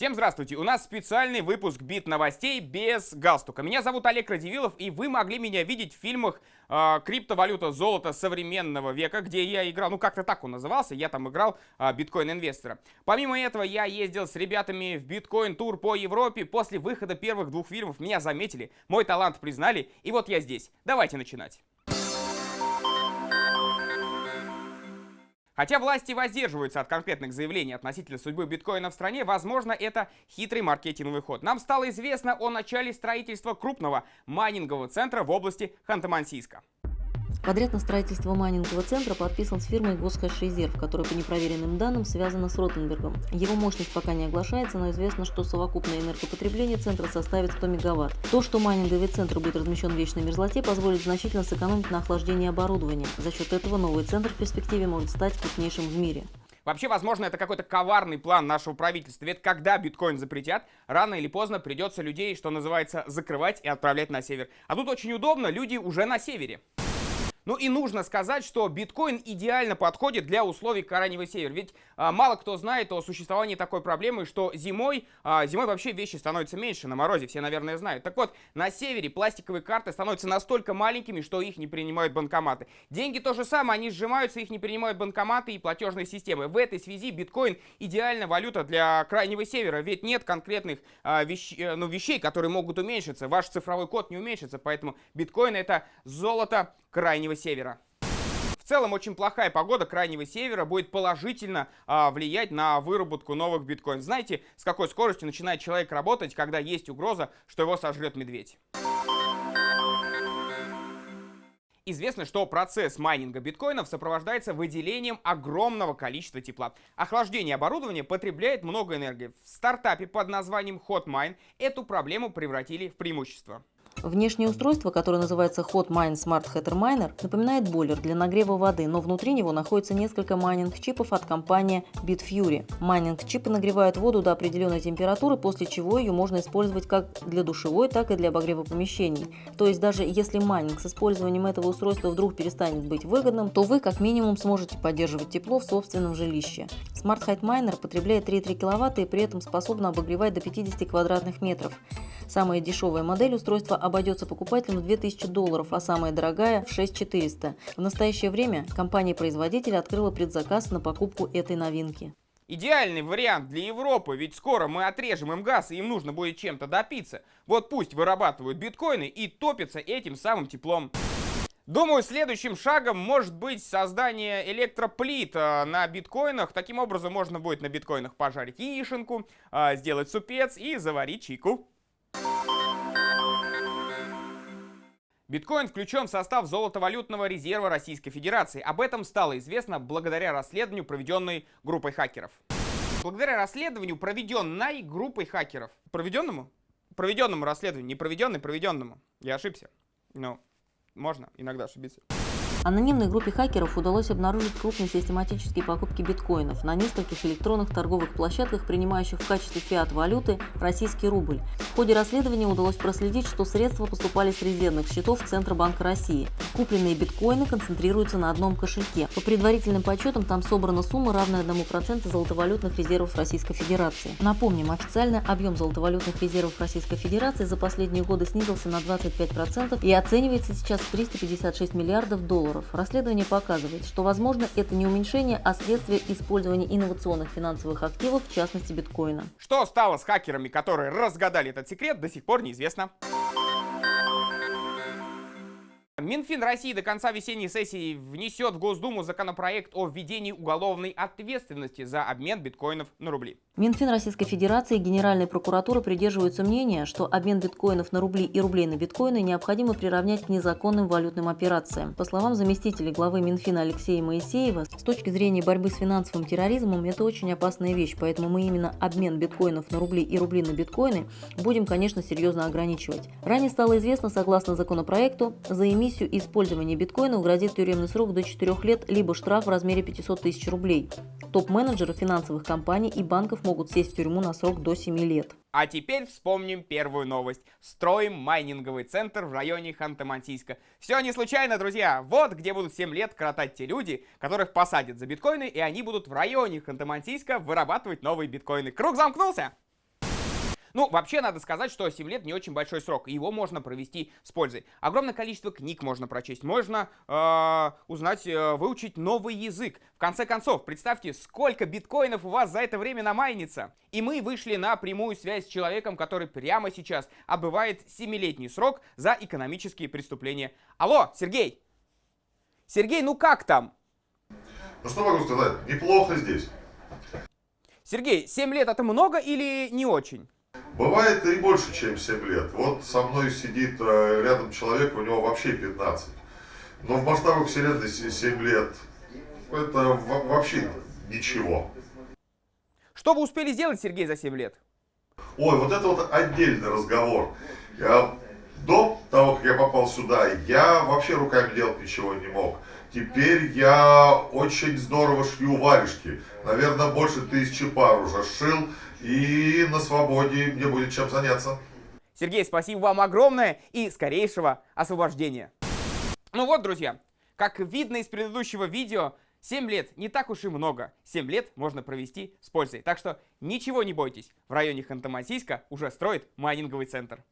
Всем здравствуйте! У нас специальный выпуск бит новостей без галстука. Меня зовут Олег Радивилов, и вы могли меня видеть в фильмах э, «Криптовалюта золото современного века», где я играл, ну как-то так он назывался, я там играл э, биткоин-инвестора. Помимо этого, я ездил с ребятами в биткоин-тур по Европе. После выхода первых двух фильмов меня заметили, мой талант признали, и вот я здесь. Давайте начинать. Хотя власти воздерживаются от конкретных заявлений относительно судьбы биткоина в стране, возможно, это хитрый маркетинговый ход. Нам стало известно о начале строительства крупного майнингового центра в области Ханты-Мансийска. Подряд на строительство майнингового центра подписан с фирмой Госхэш Резерв, которая по непроверенным данным связана с Ротенбергом. Его мощность пока не оглашается, но известно, что совокупное энергопотребление центра составит 100 мегаватт. То, что майнинговый центр будет размещен в вечной мерзлоте, позволит значительно сэкономить на охлаждении оборудования. За счет этого новый центр в перспективе может стать крупнейшим в мире. Вообще, возможно, это какой-то коварный план нашего правительства. Ведь когда биткоин запретят, рано или поздно придется людей, что называется, закрывать и отправлять на север. А тут очень удобно, люди уже на севере. Ну и нужно сказать, что биткоин идеально подходит для условий Караневый север. Ведь а, мало кто знает о существовании такой проблемы, что зимой, а, зимой вообще вещи становятся меньше на морозе, все, наверное, знают. Так вот, на севере пластиковые карты становятся настолько маленькими, что их не принимают банкоматы. Деньги то же самое, они сжимаются, их не принимают банкоматы и платежные системы. В этой связи биткоин идеальная валюта для Крайнего севера, ведь нет конкретных а, вещ, э, ну, вещей, которые могут уменьшиться. Ваш цифровой код не уменьшится, поэтому биткоин это золото Крайнего Севера. В целом очень плохая погода Крайнего Севера будет положительно а, влиять на выработку новых биткоинов. Знаете, с какой скоростью начинает человек работать, когда есть угроза, что его сожрет медведь? Известно, что процесс майнинга биткоинов сопровождается выделением огромного количества тепла. Охлаждение оборудования потребляет много энергии. В стартапе под названием HotMine эту проблему превратили в преимущество. Внешнее устройство, которое называется Hotmine Smart Heater Miner, напоминает бойлер для нагрева воды, но внутри него находится несколько майнинг-чипов от компании Bitfury. Майнинг-чипы нагревают воду до определенной температуры, после чего ее можно использовать как для душевой, так и для обогрева помещений. То есть даже если майнинг с использованием этого устройства вдруг перестанет быть выгодным, то вы как минимум сможете поддерживать тепло в собственном жилище. Smart Heat Miner потребляет 3,3 кВт и при этом способна обогревать до 50 квадратных метров. Самая дешевая модель устройства обойдется покупателям в 2000 долларов, а самая дорогая – в 6400. В настоящее время компания-производитель открыла предзаказ на покупку этой новинки. Идеальный вариант для Европы, ведь скоро мы отрежем им газ, и им нужно будет чем-то допиться. Вот пусть вырабатывают биткоины и топятся этим самым теплом. Думаю, следующим шагом может быть создание электроплит э, на биткоинах. Таким образом, можно будет на биткоинах пожарить яишенку, э, сделать супец и заварить чайку. Биткоин включен в состав золотовалютного резерва Российской Федерации. Об этом стало известно благодаря расследованию, проведенной группой хакеров. Благодаря расследованию, проведенной группой хакеров. Проведенному? Проведенному расследованию, не проведенной, проведенному. Я ошибся. Но можно иногда ошибиться. Анонимной группе хакеров удалось обнаружить крупные систематические покупки биткоинов на нескольких электронных торговых площадках, принимающих в качестве фиат-валюты российский рубль. В ходе расследования удалось проследить, что средства поступали с резервных счетов Центробанка России. Купленные биткоины концентрируются на одном кошельке. По предварительным подсчетам там собрана сумма, равная 1% золотовалютных резервов Российской Федерации. Напомним, официально объем золотовалютных резервов Российской Федерации за последние годы снизился на 25% и оценивается сейчас в 356 миллиардов долларов. Расследование показывает, что, возможно, это не уменьшение, а следствие использования инновационных финансовых активов, в частности биткоина. Что стало с хакерами, которые разгадали этот секрет, до сих пор неизвестно. Минфин России до конца весенней сессии внесет в Госдуму законопроект о введении уголовной ответственности за обмен биткоинов на рубли. Минфин Российской Федерации и Генеральная прокуратура придерживаются мнения, что обмен биткоинов на рубли и рублей на биткоины необходимо приравнять к незаконным валютным операциям. По словам заместителя главы Минфина Алексея Моисеева, с точки зрения борьбы с финансовым терроризмом это очень опасная вещь, поэтому мы именно обмен биткоинов на рубли и рубли на биткоины будем, конечно, серьезно ограничивать. Ранее стало известно, согласно законопроекту, за эмиссию эмиссию и биткоина грозит тюремный срок до 4 лет, либо штраф в размере 500 тысяч рублей. Топ-менеджеры финансовых компаний и банков могут сесть в тюрьму на срок до 7 лет. А теперь вспомним первую новость. Строим майнинговый центр в районе Ханты-Мансийска. Все не случайно, друзья. Вот где будут 7 лет кратать те люди, которых посадят за биткоины, и они будут в районе Ханты-Мансийска вырабатывать новые биткоины. Круг замкнулся! Ну, вообще, надо сказать, что 7 лет не очень большой срок, и его можно провести с пользой. Огромное количество книг можно прочесть, можно э, узнать, э, выучить новый язык. В конце концов, представьте, сколько биткоинов у вас за это время намайнится. И мы вышли на прямую связь с человеком, который прямо сейчас отбывает 7-летний срок за экономические преступления. Алло, Сергей! Сергей, ну как там? Ну что могу сказать, неплохо здесь. Сергей, 7 лет это много или не очень? Бывает и больше, чем 7 лет. Вот со мной сидит э, рядом человек, у него вообще 15. Но в масштабах вселенной 7 лет это вообще ничего. Что вы успели сделать, Сергей, за 7 лет? Ой, вот это вот отдельный разговор. Я, до того, как я попал сюда, я вообще руками делать ничего не мог. Теперь я очень здорово шью варежки. Наверное, больше тысячи пар уже шил. И на свободе мне будет чем заняться. Сергей, спасибо вам огромное и скорейшего освобождения. Ну вот, друзья, как видно из предыдущего видео, 7 лет не так уж и много. 7 лет можно провести с пользой. Так что ничего не бойтесь, в районе Ханты-Мансийска уже строит майнинговый центр.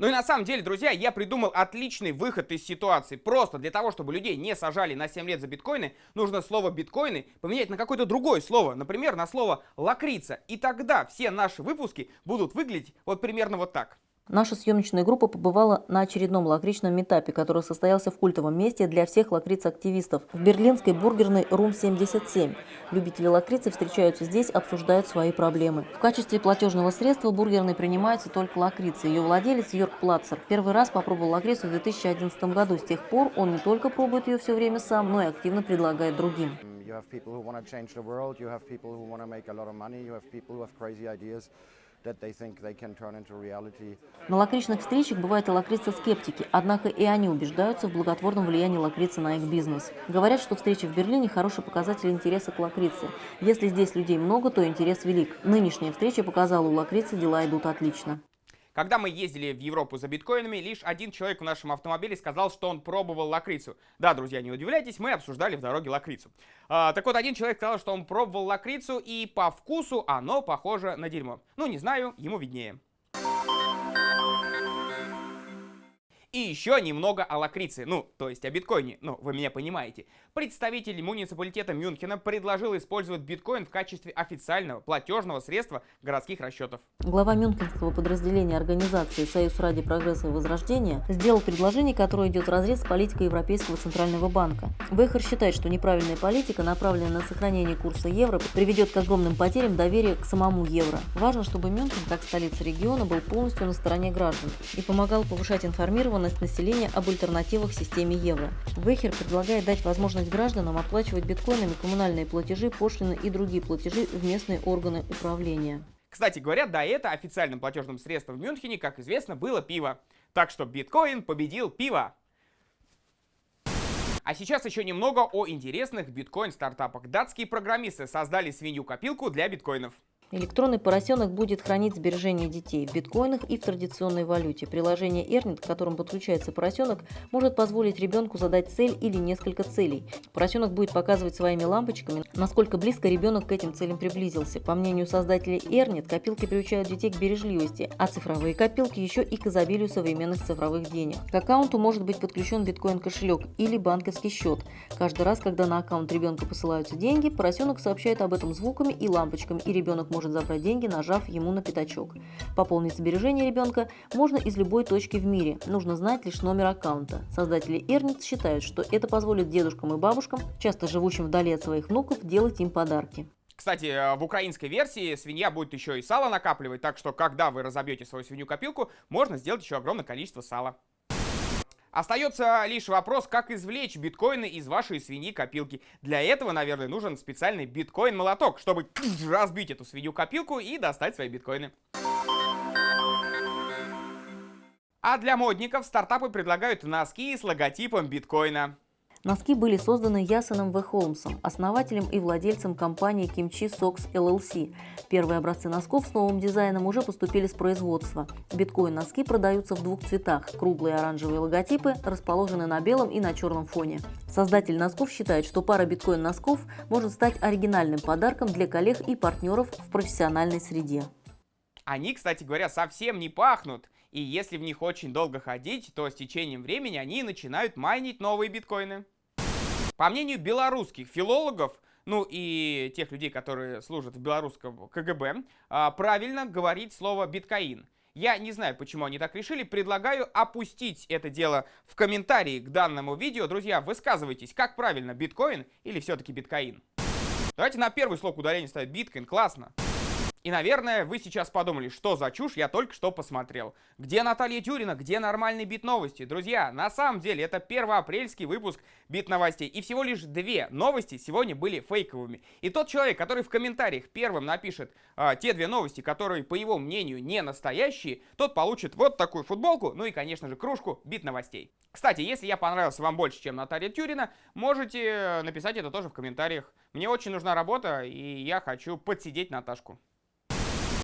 Ну и на самом деле, друзья, я придумал отличный выход из ситуации. Просто для того, чтобы людей не сажали на 7 лет за биткоины, нужно слово биткоины поменять на какое-то другое слово. Например, на слово лакрица. И тогда все наши выпуски будут выглядеть вот примерно вот так. Наша съемочная группа побывала на очередном лакричном метапе, который состоялся в культовом месте для всех лакриц-активистов в берлинской бургерной Рум 77. Любители лакрицы встречаются здесь, обсуждают свои проблемы. В качестве платежного средства бургерной принимается только лакрица. Ее владелец Йорк Плацер первый раз попробовал лакрицу в 2011 году. С тех пор он не только пробует ее все время сам, но и активно предлагает другим. You have people who want to change the world, you have people who want to make a lot of money, you have people who have crazy ideas. На лакричных встречах бывают и лакрицы-скептики, однако и они убеждаются в благотворном влиянии лакрицы на их бизнес. Говорят, что встречи в Берлине – хороший показатель интереса к лакрице. Если здесь людей много, то интерес велик. Нынешняя встреча показала, у лакрицы дела идут отлично. Когда мы ездили в Европу за биткоинами, лишь один человек в нашем автомобиле сказал, что он пробовал лакрицу. Да, друзья, не удивляйтесь, мы обсуждали в дороге лакрицу. А, так вот, один человек сказал, что он пробовал лакрицу, и по вкусу оно похоже на дерьмо. Ну, не знаю, ему виднее. И еще немного о лакрице, ну, то есть о биткоине, ну, вы меня понимаете. Представитель муниципалитета Мюнхена предложил использовать биткоин в качестве официального платежного средства городских расчетов. Глава мюнхенского подразделения организации «Союз ради прогресса и возрождения» сделал предложение, которое идет разрез с политикой Европейского центрального банка. Вейхер считает, что неправильная политика, направленная на сохранение курса евро, приведет к огромным потерям доверия к самому евро. Важно, чтобы Мюнхен, как столица региона, был полностью на стороне граждан и помогал повышать информированность информированность населения об альтернативах системе евро. Вейхер предлагает дать возможность гражданам оплачивать биткоинами коммунальные платежи, пошлины и другие платежи в местные органы управления. Кстати говоря, до этого официальным платежным средством в Мюнхене, как известно, было пиво. Так что биткоин победил пиво. А сейчас еще немного о интересных биткоин-стартапах. Датские программисты создали свинью-копилку для биткоинов. Электронный поросенок будет хранить сбережения детей в биткоинах и в традиционной валюте. Приложение Earnit, к которому подключается поросенок, может позволить ребенку задать цель или несколько целей. Поросенок будет показывать своими лампочками, насколько близко ребенок к этим целям приблизился. По мнению создателей Earnit, копилки приучают детей к бережливости, а цифровые копилки еще и к изобилию современных цифровых денег. К аккаунту может быть подключен биткоин-кошелек или банковский счет. Каждый раз, когда на аккаунт ребенка посылаются деньги, поросенок сообщает об этом звуками и лампочками, и ребенок может может забрать деньги, нажав ему на пятачок. Пополнить сбережения ребенка можно из любой точки в мире. Нужно знать лишь номер аккаунта. Создатели Эрниц считают, что это позволит дедушкам и бабушкам, часто живущим вдали от своих внуков, делать им подарки. Кстати, э, в украинской версии свинья будет еще и сало накапливать, так что когда вы разобьете свою свинью-копилку, можно сделать еще огромное количество сала. Остается лишь вопрос, как извлечь биткоины из вашей свиньи-копилки. Для этого, наверное, нужен специальный биткоин-молоток, чтобы разбить эту свинью-копилку и достать свои биткоины. А для модников стартапы предлагают носки с логотипом биткоина. Носки были созданы Ясоном В. Холмсом, основателем и владельцем компании Kimchi Socks LLC. Первые образцы носков с новым дизайном уже поступили с производства. Биткоин-носки продаются в двух цветах. Круглые оранжевые логотипы расположены на белом и на черном фоне. Создатель носков считает, что пара биткоин-носков может стать оригинальным подарком для коллег и партнеров в профессиональной среде. Они, кстати говоря, совсем не пахнут. И если в них очень долго ходить, то с течением времени они начинают майнить новые биткоины. По мнению белорусских филологов, ну и тех людей, которые служат в белорусском КГБ, а, правильно говорить слово биткоин. Я не знаю, почему они так решили, предлагаю опустить это дело в комментарии к данному видео. Друзья, высказывайтесь, как правильно, биткоин или все-таки биткоин? Давайте на первый слог ударения ставить биткоин, классно. И, наверное, вы сейчас подумали, что за чушь я только что посмотрел. Где Наталья Тюрина, где нормальные бит-новости? Друзья, на самом деле это первоапрельский выпуск бит-новостей. И всего лишь две новости сегодня были фейковыми. И тот человек, который в комментариях первым напишет а, те две новости, которые, по его мнению, не настоящие, тот получит вот такую футболку, ну и, конечно же, кружку бит-новостей. Кстати, если я понравился вам больше, чем Наталья Тюрина, можете написать это тоже в комментариях. Мне очень нужна работа, и я хочу подсидеть Наташку.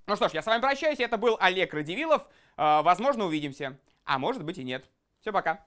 Ну что ж, я с вами прощаюсь. Это был Олег Радивилов. Э, возможно, увидимся. А может быть и нет. Все, пока.